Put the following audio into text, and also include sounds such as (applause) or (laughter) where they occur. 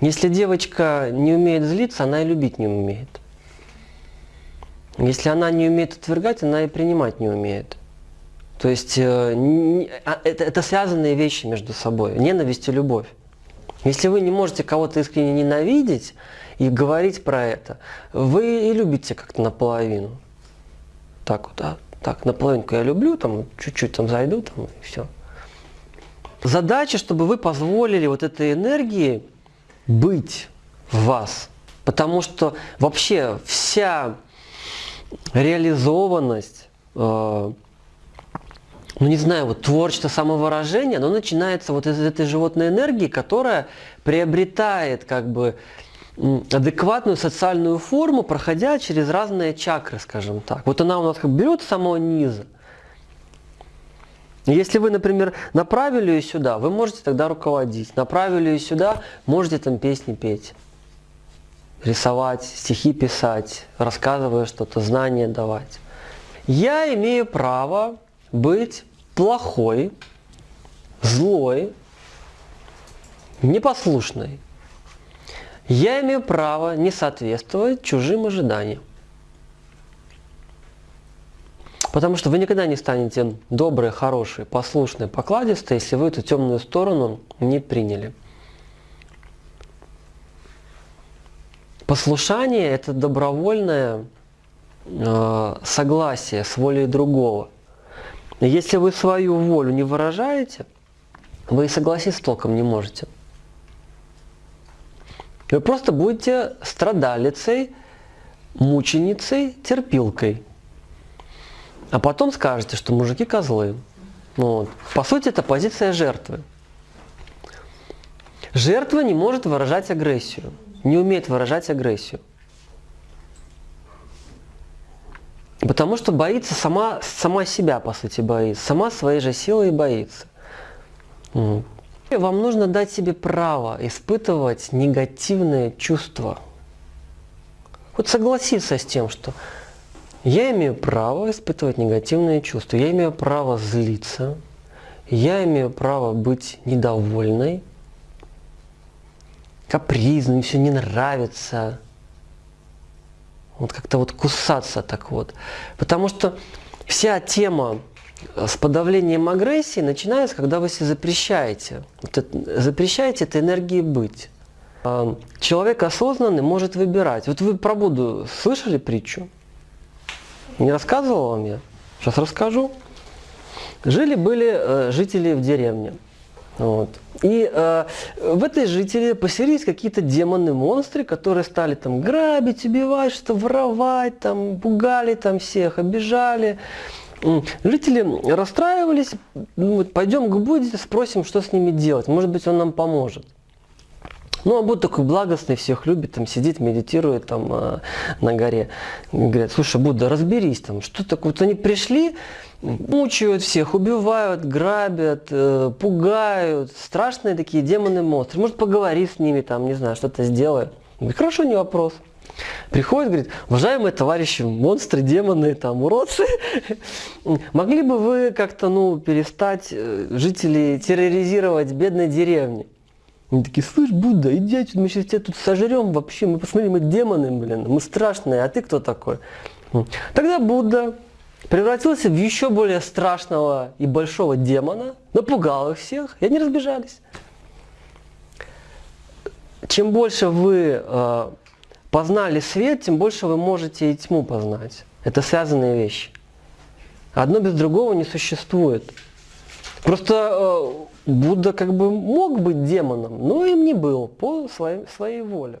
Если девочка не умеет злиться, она и любить не умеет. Если она не умеет отвергать, она и принимать не умеет. То есть э, а, это, это связанные вещи между собой. Ненависть и любовь. Если вы не можете кого-то искренне ненавидеть и говорить про это, вы и любите как-то наполовину. Так вот, да, так, наполовинку я люблю, там чуть-чуть там зайду, там и все. Задача, чтобы вы позволили вот этой энергии быть в вас. Потому что вообще вся реализованность, э, ну не знаю, вот творчество, самовыражение, оно начинается вот из этой животной энергии, которая приобретает как бы адекватную социальную форму, проходя через разные чакры, скажем так. Вот она у нас как берет с самого низа. Если вы, например, направили ее сюда, вы можете тогда руководить. Направили ее сюда, можете там песни петь, рисовать, стихи писать, рассказывая что-то, знания давать. Я имею право быть плохой, злой, непослушной. Я имею право не соответствовать чужим ожиданиям. Потому что вы никогда не станете добрые, хорошие, послушные, покладистые, если вы эту темную сторону не приняли. Послушание – это добровольное э, согласие с волей другого. Если вы свою волю не выражаете, вы и согласиться толком не можете. Вы просто будете страдалицей, мученицей, терпилкой. А потом скажете, что мужики козлы. Вот. По сути, это позиция жертвы. Жертва не может выражать агрессию, не умеет выражать агрессию. Потому что боится сама, сама себя, по сути, боится. Сама своей же силой боится. Вам нужно дать себе право испытывать негативные чувства. Вот согласиться с тем, что я имею право испытывать негативные чувства, я имею право злиться, я имею право быть недовольной, капризной, все не нравится. Вот как-то вот кусаться так вот. Потому что вся тема с подавлением агрессии начинается, когда вы себе запрещаете. Вот это, запрещаете этой энергии быть. А, человек осознанный может выбирать. Вот вы про Будду слышали притчу? Не рассказывал вам я? Сейчас расскажу. Жили-были э, жители в деревне. Вот. И э, в этой жители поселились какие-то демоны-монстры, которые стали там грабить, убивать, что воровать, там, пугали там всех, обижали. Жители расстраивались, ну, пойдем к Будде, спросим, что с ними делать, может быть, он нам поможет. Ну, а Будда такой благостный, всех любит, там сидит, медитирует там э, на горе. Говорят, слушай, Будда, разберись там, что такое. Вот они пришли, мучают всех, убивают, грабят, э, пугают. Страшные такие демоны-монстры. Может, поговори с ними, там, не знаю, что-то сделай. Говорит, хорошо, не вопрос. Приходит, говорит, уважаемые товарищи, монстры, демоны, там, уродцы, (laughs) могли бы вы как-то, ну, перестать э, жителей терроризировать бедной деревни? Они такие, слышь, Будда, иди отсюда, мы сейчас тебя тут сожрем вообще, мы посмотрим, мы демоны, блин, мы страшные, а ты кто такой? Тогда Будда превратился в еще более страшного и большого демона, напугал их всех, и они разбежались. Чем больше вы э, познали свет, тем больше вы можете и тьму познать. Это связанные вещи. Одно без другого не существует. Просто э, Будда как бы мог быть демоном, но им не был по своей, своей воле.